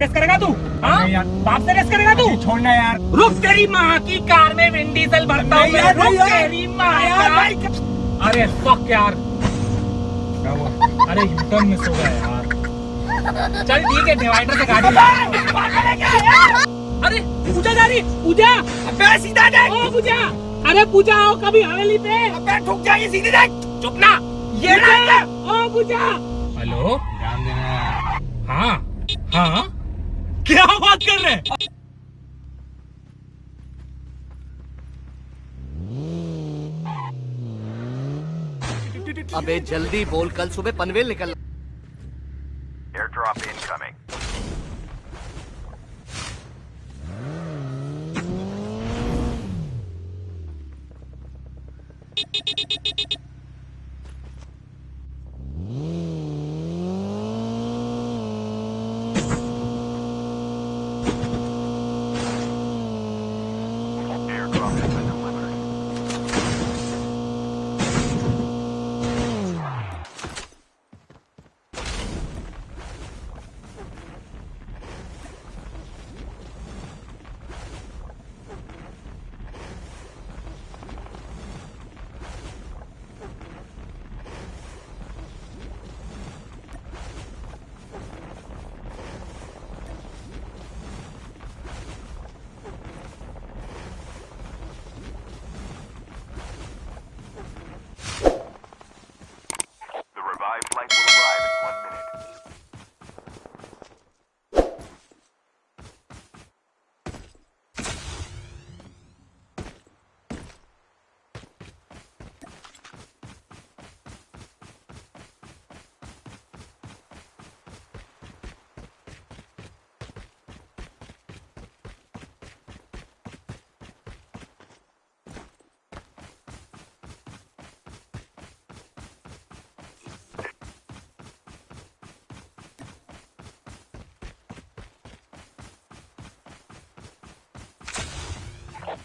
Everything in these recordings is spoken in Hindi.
रेस करेगा तू? हाँ? बाप से रेस करेगा तू? छोड़ना यार। रुक तेरी माँ की कार में विंड डीजल भरता हूँ यार, रुक तेरी माँ अरे फक यार। क्या हुआ? अरे यूटर्न मिस हो गया यार। चल ठीक है डिवाइडर से गाड़ी अरे पूजा जा रही पूजा। अबे सीधा देख। ओ पूजा। अरे पूजा आओ कभी हवेली पे। अबे ठुक जाएगी सीधे देख। चुप ना। ये पूजा, ओ पूजा। हेलो ध्यान देना हाँ हाँ। क्या बात कर रहे हैं? अबे जल्दी बोल कल सुबह पनवेल निकल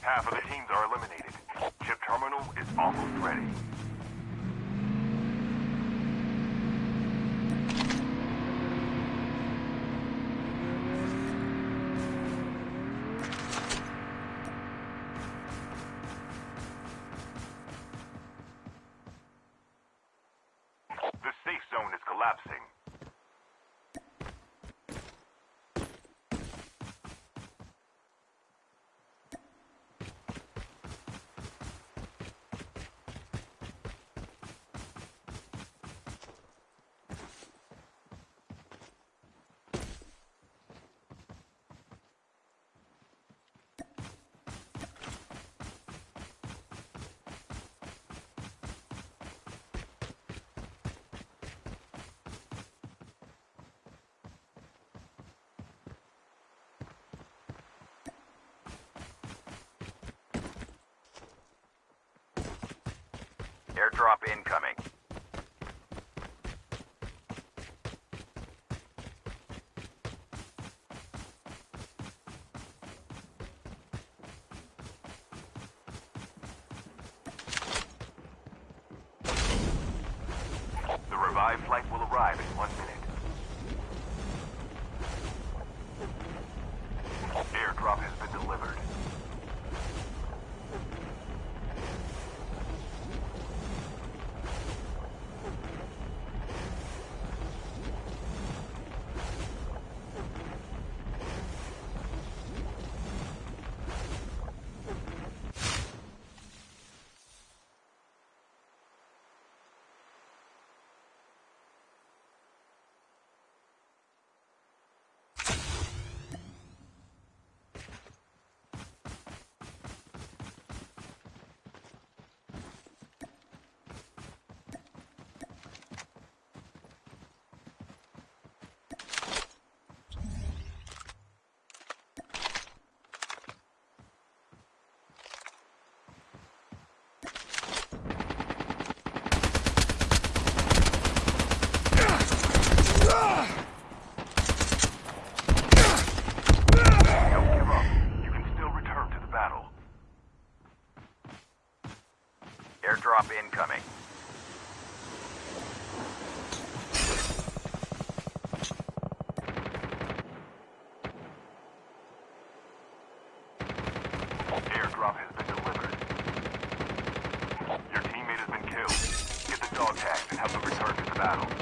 Half of the teams are eliminated. Chip terminal is almost ready. The safe zone is collapsing. Airdrop incoming. Battle.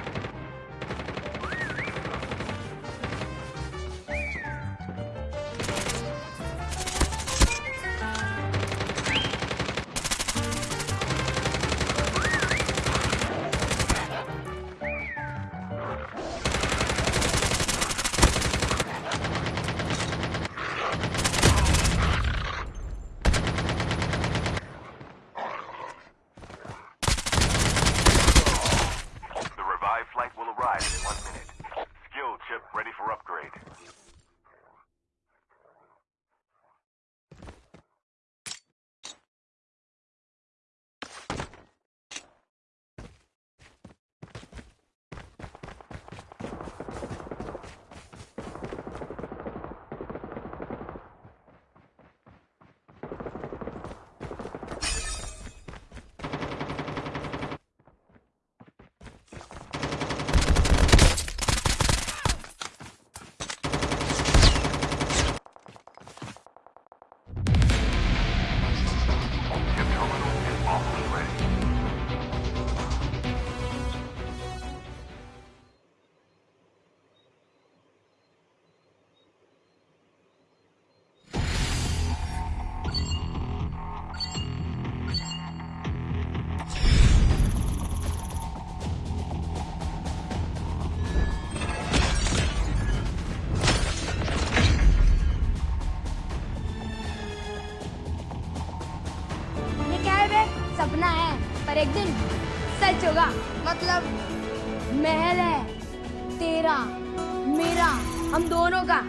मतलब महल है तेरा मेरा हम दोनों का।